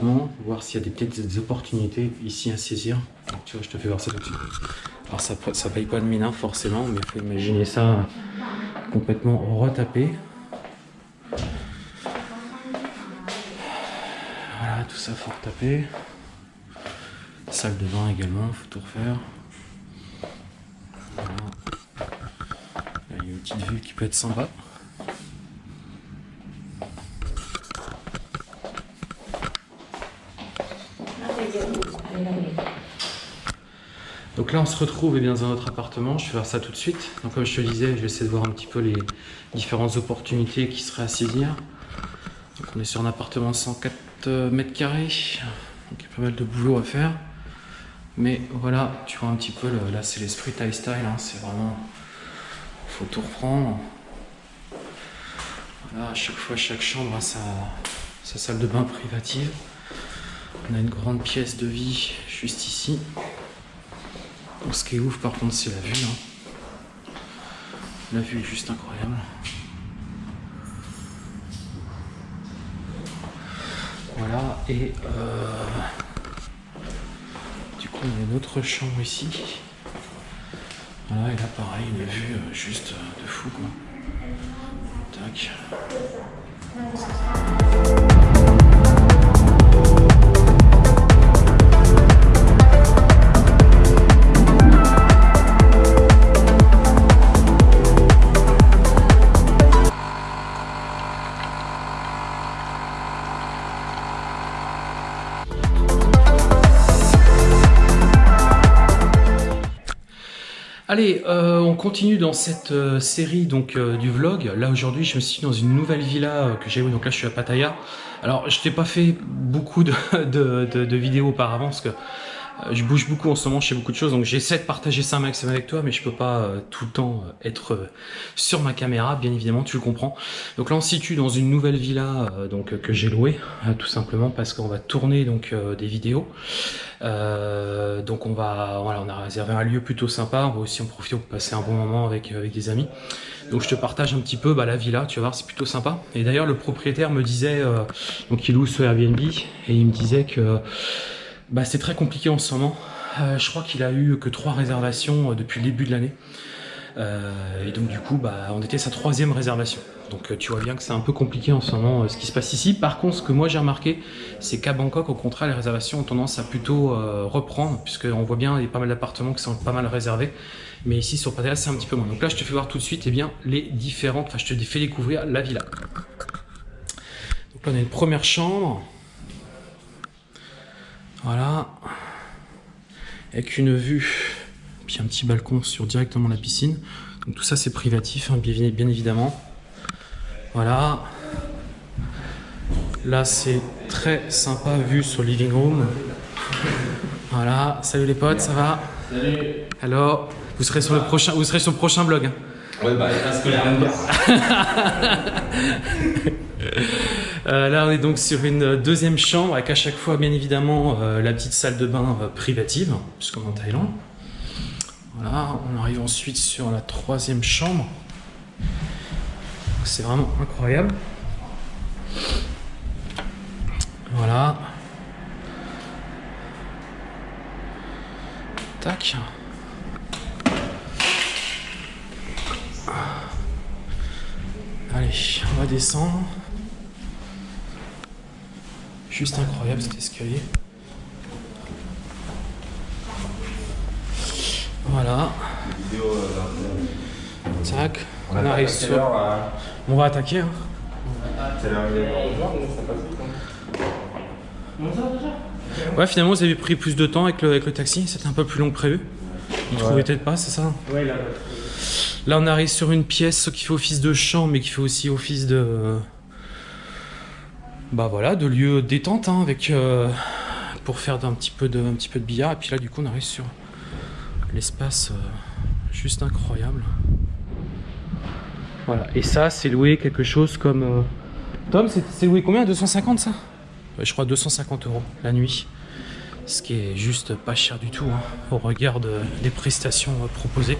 voir s'il y a des, peut-être des opportunités ici à saisir. Tu vois, je te fais voir ça tout de suite. Alors, ça, ça paye pas de mine, hein, forcément, mais il faut imaginer ça complètement retapé. Voilà, tout ça faut retaper. Salle de bain également, faut tout refaire. Voilà. Là, il y a une petite vue qui peut être sympa. Donc là, on se retrouve eh bien, dans notre appartement. Je vais faire ça tout de suite. Donc, comme je te disais, je vais essayer de voir un petit peu les différentes opportunités qui seraient à saisir. Donc, on est sur un appartement de 104 euh, mètres carrés. Donc, il y a pas mal de boulot à faire. Mais voilà, tu vois un petit peu, le- là, c'est l'esprit Thai style. hein. C'est vraiment. faut tout reprendre. Voilà, à chaque fois, chaque chambre a sa salle de bain privative. On a une grande pièce de vie juste ici. Ce qui est ouf par contre c'est la vue. hein. La vue est juste incroyable. Voilà, et euh, du coup on a une autre chambre ici. Voilà, et là pareil, une vue euh, juste euh, de fou quoi. Tac. Continue dans cette euh, série donc euh, du vlog. Là aujourd'hui, je me suis dans une nouvelle villa euh, que j'ai. Donc là, je suis à Pattaya. Alors, je t'ai pas fait beaucoup de, de- vidéos auparavant parce que je bouge beaucoup en ce moment, je fais beaucoup de choses. Donc j'essaie de partager ça un maximum avec toi, mais je peux pas euh, tout le temps euh, être euh, sur ma caméra, bien évidemment, tu le comprends. Donc là, on se situe dans une nouvelle villa euh, donc euh, que j'ai louée, euh, tout simplement parce qu'on va tourner donc euh, des vidéos. Euh, donc on va, voilà, on a réservé un lieu plutôt sympa. On va aussi en profiter pour passer un bon moment avec avec des amis. Donc je te partage un petit peu bah, la villa, tu vas voir, c'est plutôt sympa. Et d'ailleurs, le propriétaire me disait, euh, donc il loue sur Airbnb, et il me disait que bah, c'est très compliqué en ce moment. Euh, je crois qu'il a eu que trois réservations euh, depuis le début de l'année. Euh, et donc du coup, bah, on était sa troisième réservation. Donc tu vois bien que c'est un peu compliqué en ce moment ce qui se passe ici. Par contre, ce que moi j'ai remarqué, c'est qu'à Bangkok, au contraire, les réservations ont tendance à plutôt reprendre, puisqu'on voit bien, il y a pas mal d'appartements qui sont pas mal réservés. Mais ici, sur Pattaya, c'est un petit peu moins. Donc là, je te fais voir tout de suite eh bien, les différentes... Enfin, je te fais découvrir la villa. Donc là, on a une première chambre. Voilà. Avec une vue, puis un petit balcon sur directement la piscine. Donc tout ça c'est privatif, hein, bien, bien évidemment. Voilà. Là c'est très sympa vue sur le living room. Voilà. Salut les potes, ça va? Salut Alors, vous serez sur le prochain, vous serez sur le prochain blog. hein. Ouais, bah, parce que la Euh, là, on est donc sur une deuxième chambre avec à chaque fois, bien évidemment, euh, la petite salle de bain euh, privative, puisqu'on est en Thaïlande. Voilà, on arrive ensuite sur la troisième chambre. C'est vraiment incroyable. Voilà. Tac. Allez, on va descendre. Juste incroyable cet escalier. Voilà. Tac. On, arrive sur. On va attaquer. hein. Ouais, finalement, vous avez pris plus de temps avec le, avec le taxi. C'était un peu plus long que prévu. Vous trouvez peut-être pas, c'est ça Ouais, là. Là, on arrive sur une pièce qui fait office de chambre, mais qui fait aussi office de. Bah voilà, de lieu détente, hein, avec. euh, pour faire un petit, peu de, un petit peu billard. Et puis là, du coup, on arrive sur l'espace euh, juste incroyable. Voilà, et ça, c'est loué quelque chose comme. euh, Tom, c'est loué combien? 250 ça? Je crois 250 euros la nuit. Ce qui est juste pas cher du tout hein, au regard de- des prestations proposées.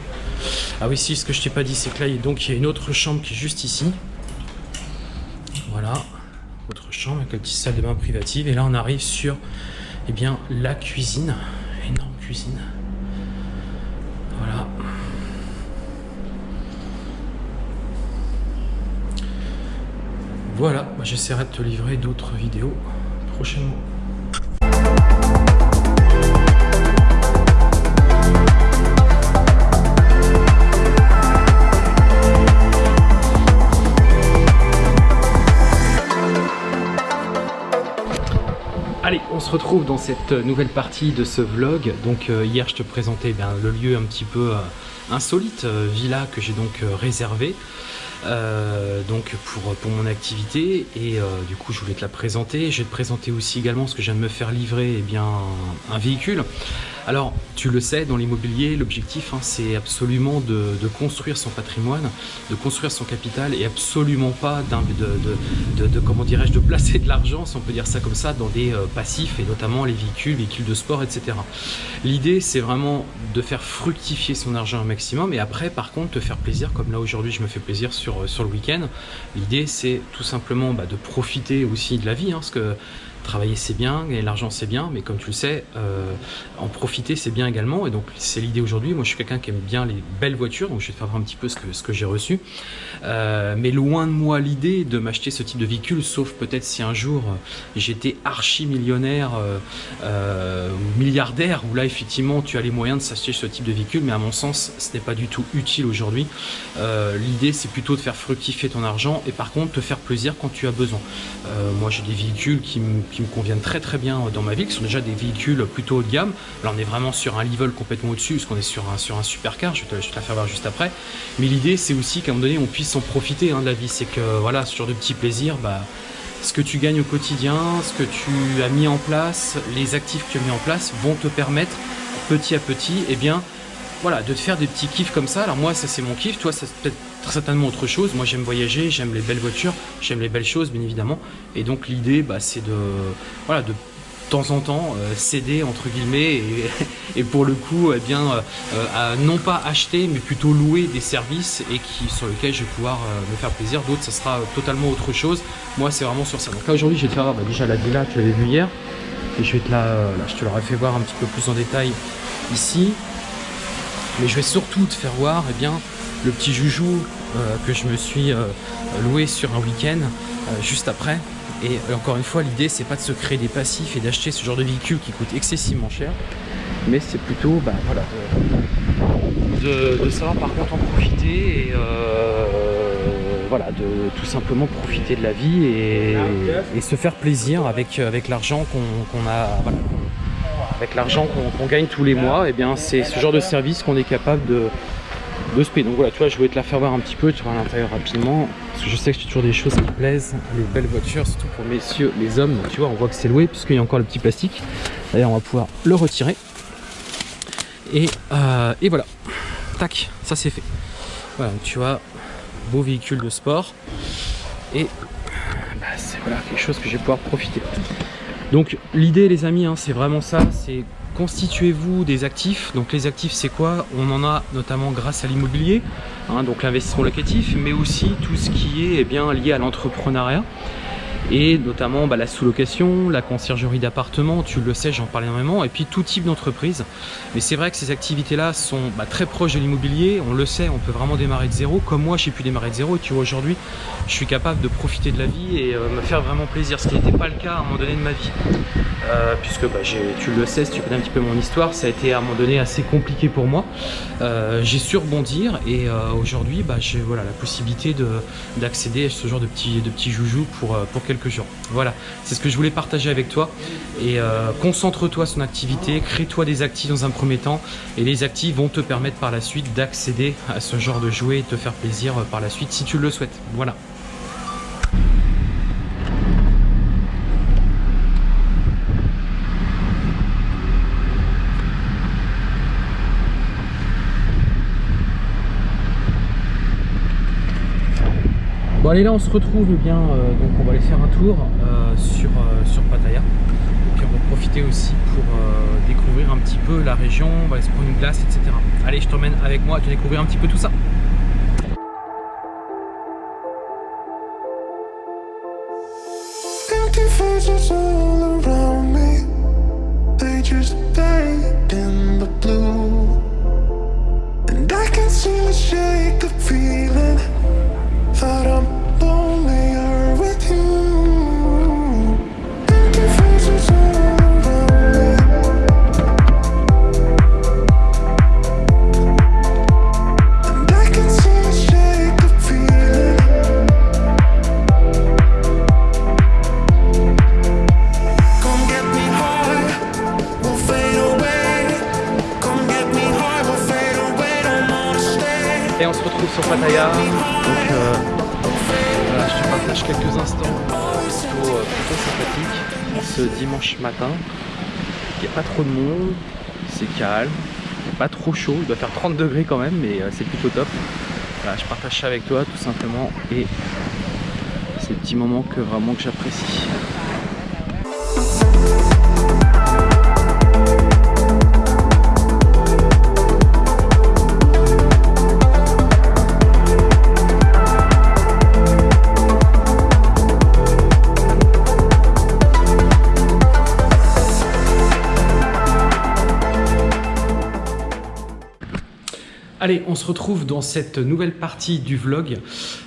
Ah oui, si, ce que je t'ai pas dit, c'est que là, il y a une autre chambre qui est juste ici. Voilà, autre chambre. avec la petite salle de bain privative. Et là, on arrive sur eh bien, la cuisine. Énorme cuisine. Voilà. Voilà, bah, j'essaierai de te livrer d'autres vidéos prochainement. Allez, on se retrouve dans cette nouvelle partie de ce vlog. Donc euh, hier, je te présentais bien, le lieu un petit peu euh, insolite, euh, villa que j'ai donc réservé. donc pour, mon activité et du coup je voulais te la présenter. Je vais te présenter aussi également ce que de me faire livrer eh bien, un véhicule. Alors, tu le sais, dans l'immobilier, l'objectif, hein, c'est absolument de, construire son patrimoine, de construire son capital et absolument pas de, comment dirais-je, de placer de l'argent, si on peut dire ça comme ça, dans des euh, passifs et notamment les véhicules, véhicules de sport, etc. L'idée, c'est vraiment de faire fructifier son argent un maximum et après, par contre, te faire plaisir, comme là aujourd'hui, je me fais plaisir sur, euh, sur le week-end. L'idée, c'est tout simplement bah, de profiter aussi de la vie, hein, parce que travailler c'est bien, gagner de l'argent c'est bien, mais comme tu le sais, euh, en profiter c'est bien également. Et donc c'est l'idée aujourd'hui. Moi je suis quelqu'un qui aime bien les belles voitures, donc je vais te faire un petit peu ce que, ce que j'ai reçu. Euh, mais loin de moi l'idée de m'acheter ce type de véhicule, sauf peut-être si un jour euh, j'étais archi millionnaire ou milliardaire, où là effectivement tu as les moyens de s'acheter ce type de véhicule, mais à mon sens ce n'est pas du tout utile aujourd'hui. l'idée c'est plutôt de faire fructifier ton argent et par contre te faire plaisir quand tu as besoin. moi j'ai des véhicules qui me qui me conviennent très très bien dans ma ville, qui sont déjà des véhicules plutôt haut de gamme. Là on est vraiment sur un level complètement au-dessus, parce qu'on est sur un, sur un supercar, je vais, te, la faire voir juste après. Mais l'idée c'est aussi qu'à un moment donné on puisse en profiter hein, de la vie, c'est que voilà, ce genre de petits plaisirs, bah, ce que tu gagnes au quotidien, ce que tu as mis en place, les actifs que tu as mis en place vont te permettre petit à petit, et eh bien, voilà, de te faire des petits kiffs comme ça. Alors moi, ça c'est mon kiff, toi, ça peut-être certainement autre chose. Moi, j'aime voyager, j'aime les belles voitures, j'aime les belles choses, bien évidemment. Et donc, l'idée, bah, c'est de, voilà, de temps en temps euh, céder entre guillemets et, pour le coup eh bien euh, non pas acheter mais plutôt louer des services et qui sur lesquels je vais pouvoir euh, me faire plaisir d'autres ça sera totalement autre chose moi c'est vraiment sur ça donc là aujourd'hui je vais te faire bah, déjà la villa tu l'avais vu hier et je vais te la là, je te l'aurais fait voir un petit peu plus en détail ici mais je vais surtout te faire voir eh bien le petit joujou euh, que je me suis euh, loué sur un week-end euh, juste après. Et encore une fois, l'idée, c'est pas de se créer des passifs et d'acheter ce genre de véhicule qui coûte excessivement cher, mais c'est plutôt bah, voilà, de, savoir par contre en profiter et voilà, de tout simplement profiter de la vie et, se faire plaisir avec, avec l'argent qu'on a. avec l'argent qu'on gagne tous les mois, et eh bien c'est ce genre de service qu'on est capable de, de Donc voilà, tu vois, je voulais te la faire voir un petit peu, tu vois, à l'intérieur rapidement. Parce que je sais que j'ai toujours des choses qui plaisent, les belles voitures, surtout pour messieurs, les hommes. tu vois, on voit que c'est loué puisqu'il y a encore le petit plastique. D'ailleurs, on va pouvoir le retirer. Et, euh, et voilà, tac, ça c'est fait. Voilà, tu vois, beau véhicule de sport. Et bah, c'est voilà, quelque chose que je vais pouvoir profiter. Donc l'idée les amis, hein, c'est vraiment ça, c'est constituez-vous des actifs. Donc les actifs, c'est quoi? On en a notamment grâce à l'immobilier, hein, donc l'investissement locatif, mais aussi tout ce qui est eh bien, lié à l'entrepreneuriat et notamment bah, la sous-location, la conciergerie d'appartements, tu le sais, j'en parle énormément, et puis tout type d'entreprise. Mais c'est vrai que ces activités-là sont bah, très proches de l'immobilier, on le sait, on peut vraiment démarrer de zéro, comme moi j'ai pu démarrer de zéro, et tu vois aujourd'hui, je suis capable de profiter de la vie et euh, me faire vraiment plaisir, ce qui n'était pas le cas à un moment donné de ma vie. Euh, puisque bah, tu le sais, si tu connais un petit peu mon histoire, ça a été à un moment donné assez compliqué pour moi. Euh, j'ai su rebondir et aujourd'hui j'ai voilà, la possibilité d'accéder à ce genre de petits, de petits joujoux pour, pour quelques jours. Voilà, c'est ce que je voulais partager avec toi. Et euh, concentre-toi sur activité, crée-toi des actifs dans un premier temps. Et les actifs vont te permettre par la suite d'accéder à ce genre de jouet et te faire plaisir par la suite si tu le souhaites. Voilà. Bon allez là on se retrouve bien euh, donc on va aller faire un tour euh, sur, euh, sur Pattaya et puis on va profiter aussi pour découvrir un petit peu la région, on va aller se prendre une glace etc. Allez je t'emmène avec moi à te découvrir un petit peu tout ça. Matin. Il n'y a pas trop de monde, c'est calme, pas trop chaud, il doit faire 30 degrés quand même, mais euh, c'est plutôt top. Je partage ça avec toi tout simplement et ces petits moments que vraiment que j'apprécie. Allez, on se retrouve dans cette nouvelle partie du vlog.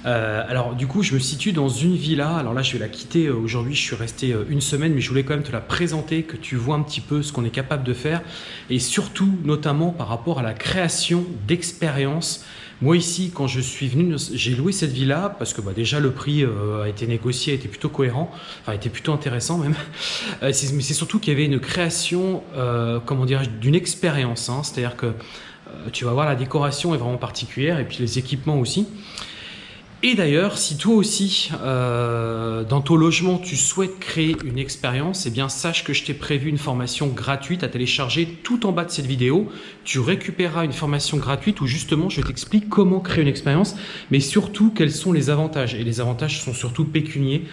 Euh, alors du coup, je me situe dans une villa. Alors là, je vais la quitter euh, aujourd'hui. Je suis resté euh, une semaine, mais je voulais quand même te la présenter, que tu vois un petit peu ce qu'on est capable de faire. Et surtout, notamment par rapport à la création d'expériences. Moi ici, quand je suis venu, j'ai loué cette villa parce que bah, déjà le prix a été négocié, a été plutôt cohérent, enfin était plutôt intéressant même. Mais c'est surtout qu'il y avait une création, comment dirais-je, d'une expérience. hein. C'est-à-dire que tu vas voir la décoration est vraiment particulière et puis les équipements aussi. Et d'ailleurs, si toi aussi, euh, dans ton logement, tu souhaites créer une expérience, eh bien sache que je t'ai prévu une formation gratuite à télécharger tout en bas de cette vidéo. Tu récupéreras une formation gratuite où justement je t'explique comment créer une expérience, mais surtout quels sont les avantages. Et les avantages sont surtout pécuniers,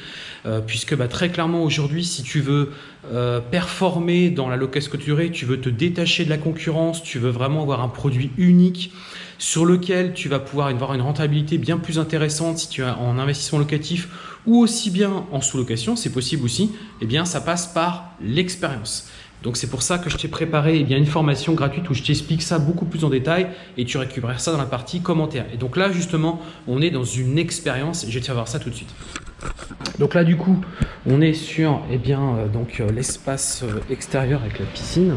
euh, puisque bah, très clairement aujourd'hui, si tu veux euh, performer dans la location durée, tu veux te détacher de la concurrence, tu veux vraiment avoir un produit unique sur lequel tu vas pouvoir avoir une rentabilité bien plus intéressante si tu es en investissement locatif ou aussi bien en sous-location, c'est possible aussi, eh bien ça passe par l'expérience. Donc c'est pour ça que je t'ai préparé eh bien, une formation gratuite où je t'explique ça beaucoup plus en détail et tu récupères ça dans la partie commentaires. Et donc là justement, on est dans une expérience et je vais te faire voir ça tout de suite. Donc là du coup, on est sur eh bien, euh, donc, euh, l'espace euh, extérieur avec la piscine.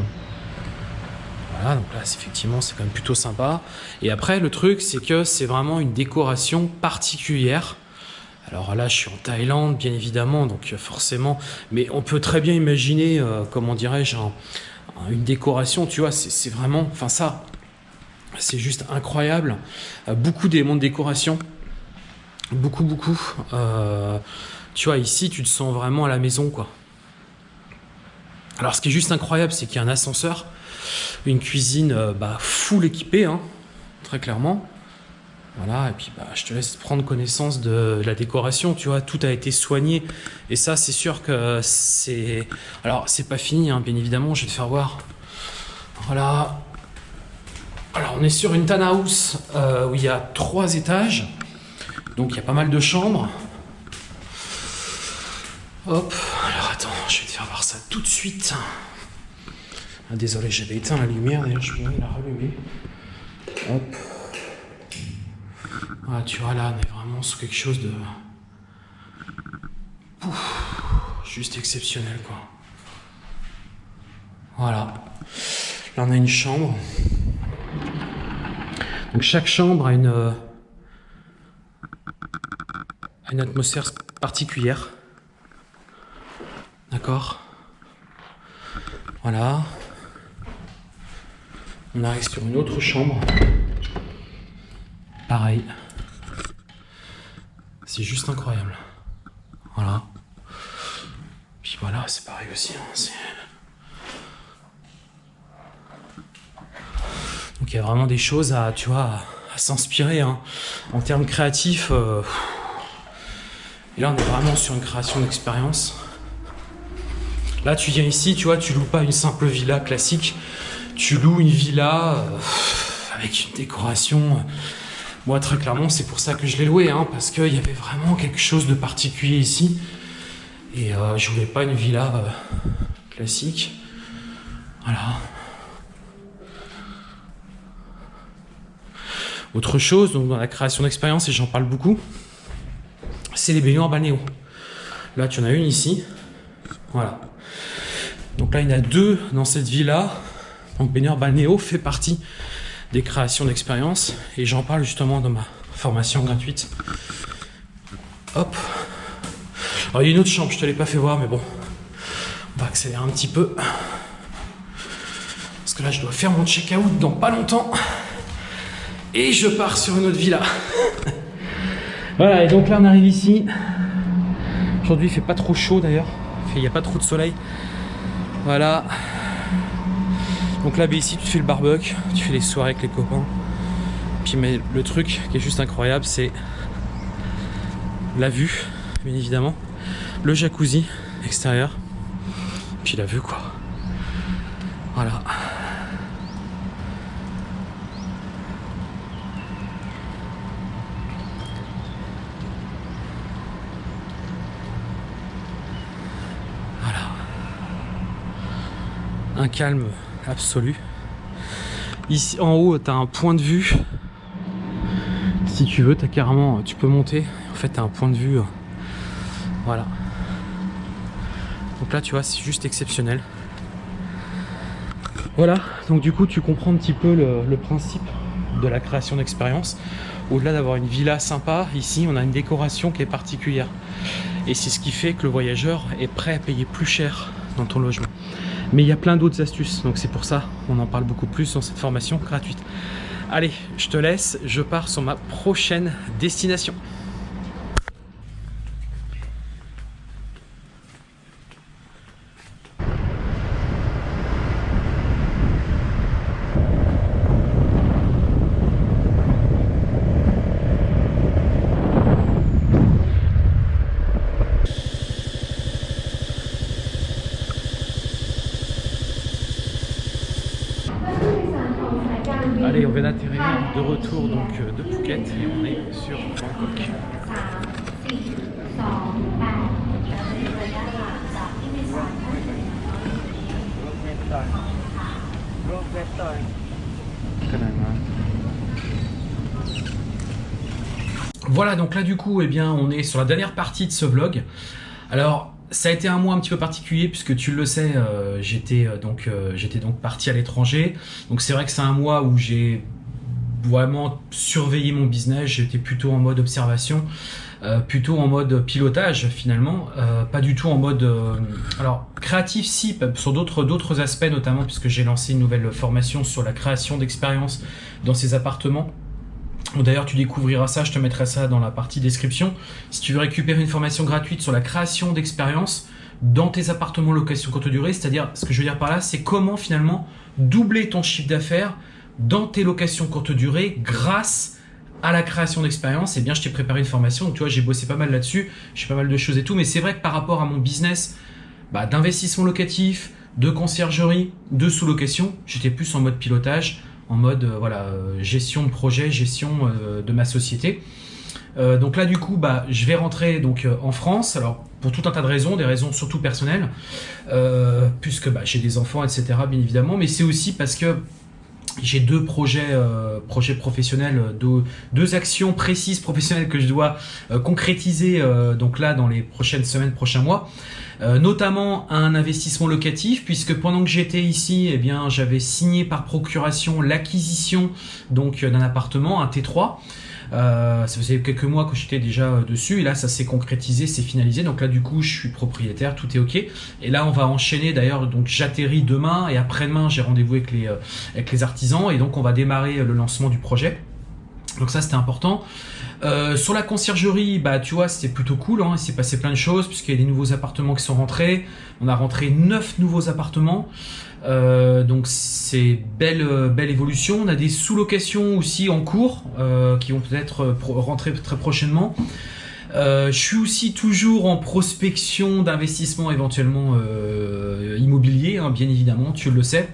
Voilà, donc là, effectivement, c'est quand même plutôt sympa. Et après, le truc, c'est que c'est vraiment une décoration particulière. Alors là, je suis en Thaïlande, bien évidemment, donc euh, forcément, mais on peut très bien imaginer, euh, comment dirais-je, un- un- une décoration, tu vois, c'est vraiment, enfin ça, c'est juste incroyable. Euh, beaucoup d'éléments de décoration, beaucoup, beaucoup. Tu vois, ici, tu te sens vraiment à la maison, quoi. Alors, ce qui est juste incroyable, c'est qu'il y a un ascenseur, une cuisine euh, bah, full équipée, hein, très clairement. Voilà, et puis bah, je te laisse prendre connaissance de la décoration, tu vois, tout a été soigné. Et ça, c'est sûr que c'est. Alors, c'est pas fini, hein, bien évidemment, je vais te faire voir. Voilà. Alors, on est sur une townhouse euh, où il y a trois étages. Donc, il y a pas mal de chambres. Hop, alors attends, je vais te faire voir ça tout de suite. Ah, désolé, j'avais éteint la lumière, d'ailleurs, je vais la rallumer. Hop. Voilà, tu vois, là, on est vraiment sur quelque chose de. Pouf, juste exceptionnel, quoi. Voilà. Là, on a une chambre. Donc, chaque chambre a une. euh, a une atmosphère particulière. D'accord? Voilà. On arrive sur une autre chambre. Pareil. C'est juste incroyable. Voilà. Puis voilà, c'est pareil aussi. hein, Donc il y a vraiment des choses à, tu vois, à, à s'inspirer. hein. En termes créatifs, euh, et là on est vraiment sur une création d'expérience. Là tu viens ici, tu vois, tu loues pas une simple villa classique, tu loues une villa euh, avec une décoration. moi, très clairement, c'est pour ça que je l'ai loué, hein, parce qu'il y avait vraiment quelque chose de particulier ici. Et euh, je voulais pas une villa euh, classique. Voilà. Autre chose, dans la création d'expérience, et j'en parle beaucoup, c'est les baignoires balnéo. Là, tu en as une ici. Voilà. Donc là, il y en a deux dans cette villa. Donc baignoire balnéo fait partie des créations d'expérience. Et j'en parle justement dans ma formation gratuite. Hop. Alors il y a une autre chambre, je te l'ai pas fait voir, mais bon. On va accélérer un petit peu. Parce que là, je dois faire mon check-out dans pas longtemps. Et je pars sur une autre villa. voilà, et donc là, on arrive ici. Aujourd'hui, il fait pas trop chaud d'ailleurs. Il n'y a pas trop de soleil. Voilà. Donc là, ici, tu fais le barbecue, tu fais les soirées avec les copains. Puis mais le truc qui est juste incroyable, c'est la vue, bien évidemment, le jacuzzi extérieur, puis la vue quoi. Voilà. Voilà. Un calme absolu. Ici en haut, tu as un point de vue. Si tu veux, as carrément, tu peux monter. En fait, tu as un point de vue. euh, Voilà. Donc là, tu vois, c'est juste exceptionnel. Voilà, donc du coup, tu comprends un petit peu le principe de la création d'expérience. Au-delà d'avoir une villa sympa, ici, on a une décoration qui est particulière. Et c'est ce qui fait que le voyageur est prêt à payer plus cher dans ton logement. Mais il y a plein d'autres astuces, donc c'est pour ça qu'on en parle beaucoup plus dans cette formation gratuite. Allez, je te laisse, je pars sur ma prochaine destination. Allez, on vient d'atterrir retour donc euh, de Phuket et on est sur Bangkok. Voilà, donc là du coup, eh bien, on est sur la dernière partie de ce vlog. Alors, ça a été un mois un petit peu particulier puisque tu le sais, euh, j'étais euh, donc j'étais donc parti à l'étranger. Donc c'est vrai que c'est un mois où j'ai vraiment surveillé mon business. J'étais plutôt en mode observation, euh, plutôt en mode pilotage finalement, euh, pas du tout en mode euh, alors créatif si sur d'autres d'autres aspects notamment puisque j'ai lancé une nouvelle formation sur la création d'expériences dans ces appartements. D'ailleurs, tu découvriras ça, je te mettrai ça dans la partie description. Si tu veux récupérer une formation gratuite sur la création d'expériences dans tes appartements location courte durée, c'est-à-dire, ce que je veux dire par là, c'est comment finalement doubler ton chiffre d'affaires dans tes locations courte durée grâce à la création d'expériences. Eh bien, je t'ai préparé une formation, donc tu vois, j'ai bossé pas mal là-dessus, j'ai pas mal de choses et tout, mais c'est vrai que par rapport à mon business bah, d'investissement locatif, de conciergerie, de sous-location, j'étais plus en mode pilotage, en mode euh, voilà euh, gestion de projet, gestion euh, de ma société. Donc là du coup bah je vais rentrer donc en France. Alors pour tout un tas de raisons des raisons surtout personnelles puisque bah, j'ai des enfants etc bien évidemment. Mais c'est aussi parce que j'ai deux projets, euh, projets professionnels, euh, deux, deux actions précises professionnelles que je dois euh, concrétiser donc là dans les prochaines semaines, prochains mois. Notamment un investissement locatif puisque pendant que j'étais ici, eh bien j'avais signé par procuration l'acquisition donc d'un appartement, un T3. Euh, ça faisait quelques mois que j'étais déjà euh, dessus et là ça s'est concrétisé, c'est finalisé. Donc là du coup je suis propriétaire, tout est ok. Et là on va enchaîner d'ailleurs. Donc j'atterris demain et après-demain j'ai rendez-vous avec les euh, avec les artisans et donc on va démarrer le lancement du projet. Donc ça c'était important. Euh, sur la conciergerie, bah tu vois, c'était plutôt cool. Hein. Il s'est passé plein de choses puisqu'il y a des nouveaux appartements qui sont rentrés. On a rentré neuf nouveaux appartements. Euh, donc c'est belle euh, belle évolution. On a des sous-locations aussi en cours euh, qui vont peut-être rentrer très prochainement. Euh, je suis aussi toujours en prospection d'investissement éventuellement euh, immobilier, hein, bien évidemment, tu le sais.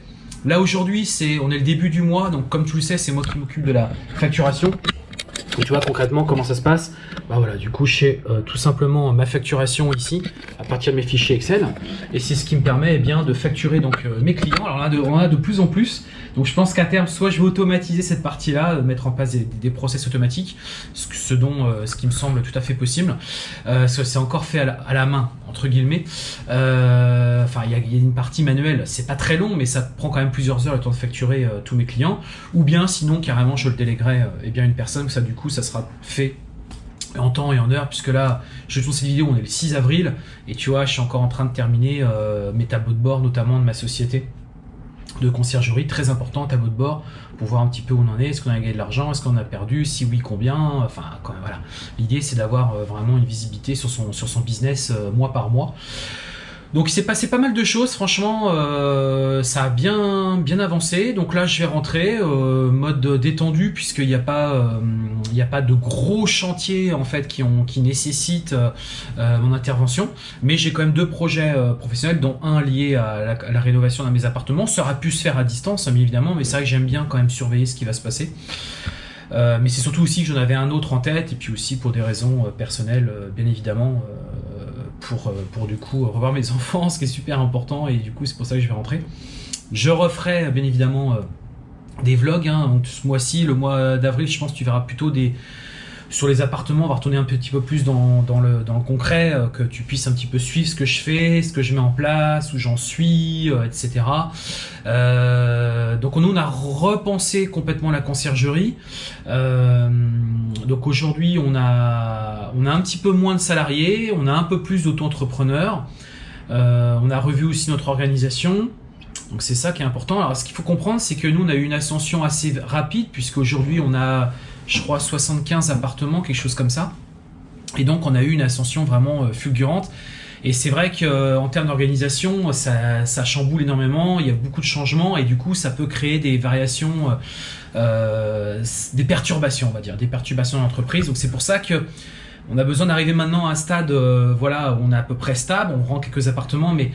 Là aujourd'hui, c'est on est le début du mois, donc comme tu le sais, c'est moi qui m'occupe de la facturation. Donc tu vois concrètement comment ça se passe. Bah voilà, du coup, j'ai euh, tout simplement ma facturation ici à partir de mes fichiers Excel, et c'est ce qui me permet eh bien de facturer donc euh, mes clients. Alors on a de, on a de plus en plus. Donc je pense qu'à terme, soit je vais automatiser cette partie-là, euh, mettre en place des, process automatiques, euh, ce qui me semble tout à fait possible. Euh, c'est encore fait à la, main entre guillemets. Enfin, il y, a- une partie manuelle. C'est pas très long, mais ça prend quand même plusieurs heures le temps de facturer tous mes clients. Ou bien, sinon, carrément, je le déléguerai eh bien une personne. Ça, du coup, ça sera fait en temps et en heure, puisque là, je tourne cette vidéo, on est le 6 avril, et tu vois, je suis encore en train de terminer mes tableaux de bord, notamment de ma société de conciergerie, très important, tableau de bord, pour voir un petit peu où on en est, est-ce qu'on a gagné de l'argent, est-ce qu'on a perdu, si oui, combien, enfin, quand, voilà. L'idée, c'est d'avoir euh, vraiment une visibilité sur son, sur son business euh, mois par mois. Donc il s'est passé pas mal de choses, franchement, euh, ça a bien, avancé. Donc là, je vais rentrer euh, mode détendu puisqu'il n'y a pas, euh, a pas de gros chantiers en fait qui ont, nécessitent euh, mon intervention. Mais j'ai quand même deux projets professionnels, dont un lié à la, rénovation d'un de mes appartements. Ça aurait pu se faire à distance, hein, bien évidemment, mais c'est vrai que j'aime bien quand même surveiller ce qui va se passer. Mais c'est surtout aussi que j'en avais un autre en tête, et puis aussi pour des raisons personnelles, bien évidemment, pour, euh, pour du coup revoir mes enfants, ce qui est super important, et du coup c'est pour ça que je vais rentrer. Je referai euh, bien évidemment euh, des vlogs, hein, donc ce mois-ci, le mois d'avril, je pense que tu verras plutôt des... Sur les appartements, on va retourner un petit peu plus dans, le, concret, euh, que tu puisses un petit peu suivre ce que je fais, ce que je mets en place, où j'en suis, euh, etc. Euh, donc nous on a repensé complètement la conciergerie. Donc aujourd'hui on a on a un petit peu moins de salariés, on a un peu plus d'auto-entrepreneurs. On a revu aussi notre organisation. Donc c'est ça qui est important. Alors ce qu'il faut comprendre, c'est que nous on a eu une ascension assez rapide puisqu'aujourd'hui on a, je crois, 75 appartements, quelque chose comme ça. Et donc on a eu une ascension vraiment euh, fulgurante. Et c'est vrai qu'en termes d'organisation, ça, chamboule énormément, il y a beaucoup de changements et du coup ça peut créer des variations, euh, euh, des perturbations, on va dire, des perturbations dans l'entreprise. Donc c'est pour ça que on a besoin d'arriver maintenant à un stade, euh, voilà, où on est à peu près stable, on rend quelques appartements, mais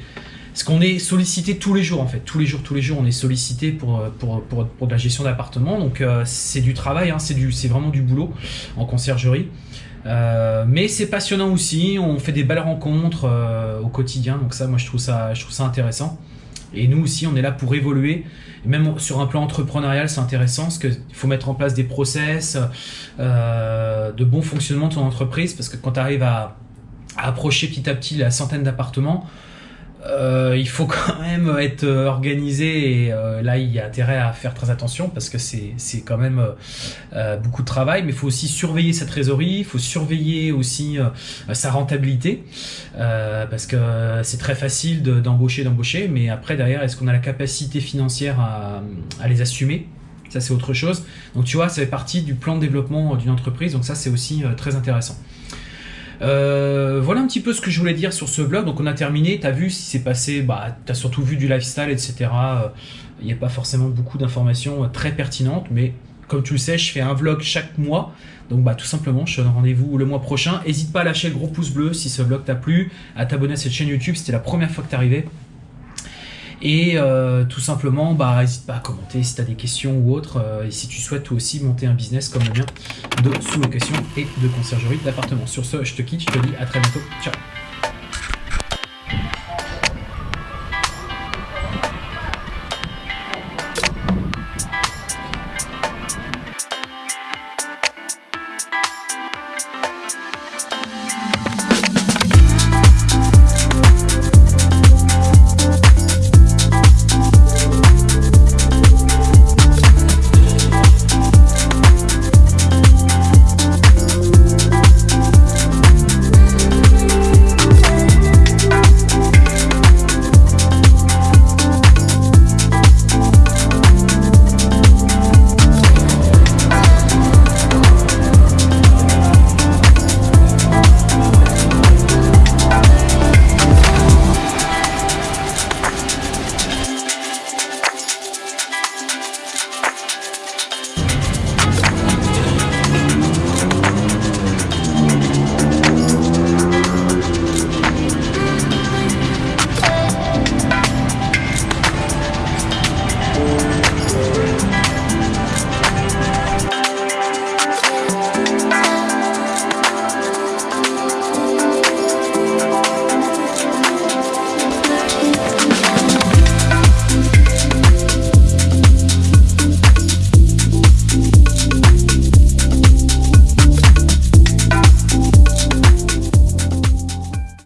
ce qu'on est sollicité tous les jours en fait, tous les jours, tous les jours, on est sollicité pour pour, pour, pour de la gestion d'appartements. Donc euh, c'est du travail, hein, c'est vraiment du boulot en conciergerie. Euh, mais c'est passionnant aussi, on fait des belles rencontres euh, au quotidien, donc ça, moi je trouve ça, je trouve ça intéressant. Et nous aussi, on est là pour évoluer. Et même sur un plan entrepreneurial, c'est intéressant parce qu'il faut mettre en place des process, euh, de bon fonctionnement de ton entreprise, parce que quand tu arrives à approcher petit à petit la centaine d'appartements, euh, il faut quand même être euh, organisé et euh, là il y a intérêt à faire très attention parce que c'est quand même beaucoup de travail mais il faut aussi surveiller sa trésorerie il faut surveiller aussi sa rentabilité parce que c'est très facile de- d'embaucher d'embaucher mais après derrière est-ce qu'on a la capacité financière à, à les assumer? Ça c'est autre chose. Donc tu vois ça fait partie du plan de développement d'une entreprise donc ça c'est aussi très intéressant euh, voilà un petit peu ce que je voulais dire sur ce blog. Donc on a terminé. T'as vu si c'est passé. Bah, t'as surtout vu du lifestyle, etc. Il n'y a pas forcément beaucoup d'informations euh, très pertinentes, mais comme tu le sais, je fais un vlog chaque mois. Donc bah tout simplement, je te donne rendez-vous le mois prochain. N'hésite pas à lâcher le gros pouce bleu si ce vlog t'a plu, à t'abonner à cette chaîne YouTube. C'était la première fois que t'arrivais. Et euh, tout simplement, bah, n'hésite pas à commenter si tu as des questions ou autres, euh, et si tu souhaites toi aussi monter un business comme le mien de sous-location et de conciergerie d'appartement. Sur ce, je te quitte, je te dis à très bientôt. Ciao